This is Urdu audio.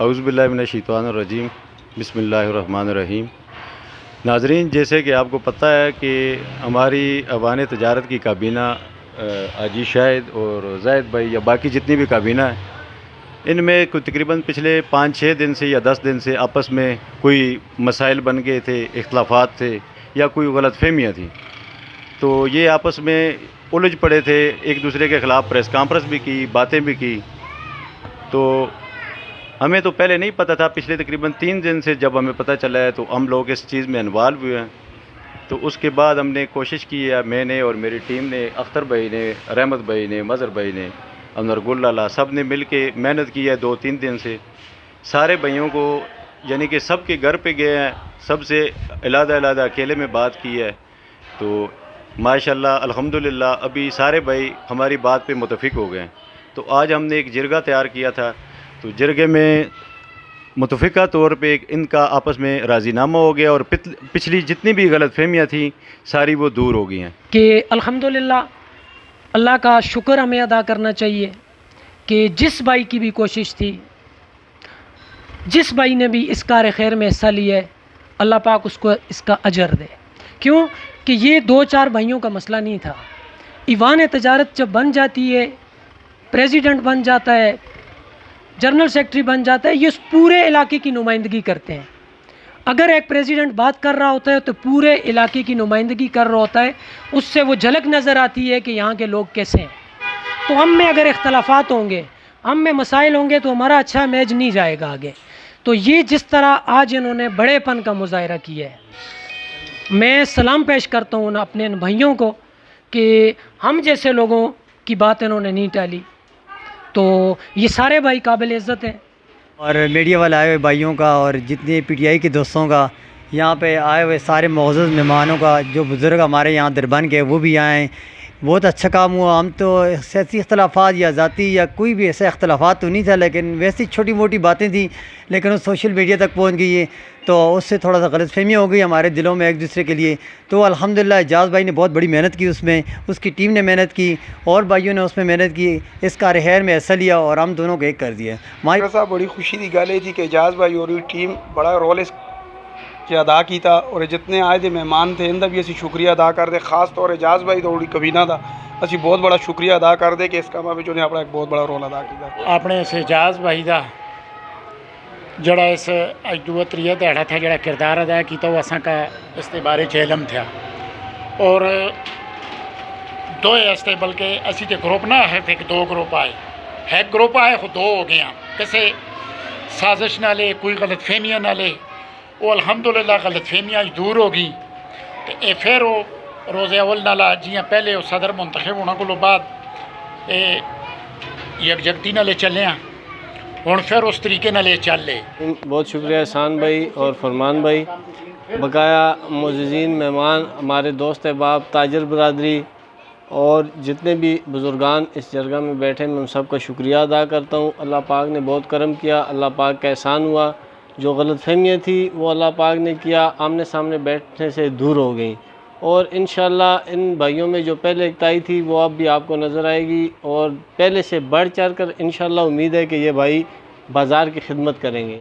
اعوذ باللہ من الشیطان الرجیم، بسم اللہ الرحمن الرحیم۔ ناظرین، جیسے کہ آپ کو پتہ ہے کہ ہماری اوان تجارت کی کابینہ آجی شاہد اور زید بھائی یا باقی جتنی بھی کابینہ ہیں، ان میں کوئی تقریباً پچھلے پانچ چھ دن سے یا دس دن سے آپس میں کوئی مسائل بن گئے تھے، اختلافات تھے یا کوئی غلط فہمیاں تھیں۔ تو یہ آپس میں الجھ پڑے تھے، ایک دوسرے کے خلاف پریس کانفرنس بھی کی، باتیں بھی کی۔ تو ہمیں تو پہلے نہیں پتہ تھا، پچھلے تقریباً تین دن سے جب ہمیں پتہ چلا ہے تو ہم لوگ اس چیز میں انوالو ہوئے ہیں۔ تو اس کے بعد ہم نے کوشش کی ہے، میں نے اور میری ٹیم نے، اختر بھائی نے، رحمت بھائی نے، مظہر بھائی نے، انور اللہ سب نے مل کے محنت کی ہے دو تین دن سے۔ سارے بھائیوں کو یعنی کہ سب کے گھر پہ گئے ہیں، سب سے علیحدہ علیحدہ اکیلے میں بات کی ہے۔ تو ماشاء اللہ الحمد للہ ابھی سارے بھائی ہماری بات پہ متفق ہو گئے ہیں۔ تو آج ہم نے ایک جرگہ تیار کیا تھا۔ تو جرگے میں متفقہ طور پہ ان کا آپس میں راضی نامہ ہو گیا اور پچھلی جتنی بھی غلط فہمیاں تھیں، ساری وہ دور ہو گئی ہیں۔ کہ الحمدللہ اللہ کا شکر ہمیں ادا کرنا چاہیے کہ جس بھائی کی بھی کوشش تھی، جس بھائی نے بھی اس کار خیر میں حصہ لیا ہے، اللہ پاک اس کو اس کا اجر دے۔ کیوں؟ کہ یہ دو چار بھائیوں کا مسئلہ نہیں تھا۔ ایوان تجارت جب بن جاتی ہے پریزیڈنٹ بن جاتا ہے جنرل سیکٹری بن جاتا ہے، یہ اس پورے علاقے کی نمائندگی کرتے ہیں۔ اگر ایک پریزیڈنٹ بات کر رہا ہوتا ہے تو پورے علاقے کی نمائندگی کر رہا ہوتا ہے۔ اس سے وہ جھلک نظر آتی ہے کہ یہاں کے لوگ کیسے ہیں۔ تو ہم میں اگر اختلافات ہوں گے، ہم میں مسائل ہوں گے تو ہمارا اچھا میج نہیں جائے گا آگے۔ تو یہ جس طرح آج انہوں نے بڑے پن کا مظاہرہ کیا ہے، میں سلام پیش کرتا ہوں اپنے ان بھائیوں کو کہ ہم جیسے لوگوں کی بات انہوں نے نہیں ٹالی۔ تو یہ سارے بھائی قابل عزت ہیں۔ اور میڈیا والے آئے ہوئے بھائیوں کا اور جتنے پی ٹی آئی کے دوستوں کا، یہاں پہ آئے ہوئے سارے معزز مہمانوں کا، جو بزرگ ہمارے یہاں دربن کے وہ بھی آئیں بہت اچھا کام ہوا۔ ہم تو سیاسی اختلافات یا ذاتی یا کوئی بھی ایسے اختلافات تو نہیں تھا لیکن ویسی چھوٹی موٹی باتیں تھیں، لیکن وہ سوشل میڈیا تک پہنچ گئی ہے تو اس سے تھوڑا سا غلط فہمی ہو گئی ہمارے دلوں میں ایک دوسرے کے لیے۔ تو الحمدللہ اعجاز بھائی نے بہت بڑی محنت کی اس میں، اس کی ٹیم نے محنت کی، اور بھائیوں نے اس میں محنت کی، اس کا رہر میں حصہ لیا اور ہم دونوں کو ایک کر دیا۔ صاحب، بڑی خوشی کی گل یہ تھی جی کہ اعجاز بھائی اور ٹیم بڑا رول اس کے ادا کیتا اور جتنے آئے تھے مہمان تھے، ان کا بھی اسی شکریہ ادا کر دے، خاص طور اعجاز بھائی تو کبینہ تھا اسی بہت بڑا شکریہ ادا کر دے کہ اس کام میں انہیں اپنا ایک بہت بڑا رول ادا کیا اپنے اس اعجاز بھائی کا جڑا اس اج دو تریہ دیہڑا تھا، جڑا کردار ادا کیتا، وہ اساں کا اس کے بارے علم تھا اور دو اس تے بلکہ اسی تے گروپ نہ ہے تے دو گروپ آئے۔ ہے گروپ آئے، خود دو ہو گیا کسے سازش نہ لے، کوئی غلط فہمیاں نہ لے۔ وہ الحمدللہ غلط فہمیاں دور ہو گئی۔ تو اے پھر وہ روزے اول نالا جیاں پہلے وہ صدر منتخب ہونا کو بعد اے یکجگتی نالے چلے ہیں ہوں پھر اس طریقے نالے چل لے۔ بہت شکریہ احسان بھائی اور فرمان بھائی۔ بقایا معززین، مہمان، ہمارے دوست احباب، تاجر برادری اور جتنے بھی بزرگان اس جرگہ میں بیٹھے میں ان سب کا شکریہ ادا کرتا ہوں۔ اللہ پاک نے بہت کرم کیا، اللہ پاک کا احسان ہوا۔ جو غلط فہمیاں تھیں وہ اللہ پاک نے کیا، آمنے سامنے بیٹھنے سے دور ہو گئیں۔ اور انشاءاللہ ان بھائیوں میں جو پہلے اکتائی تھی وہ اب بھی آپ کو نظر آئے گی۔ اور پہلے سے بڑھ چڑھ کر انشاءاللہ امید ہے کہ یہ بھائی بازار کی خدمت کریں گے۔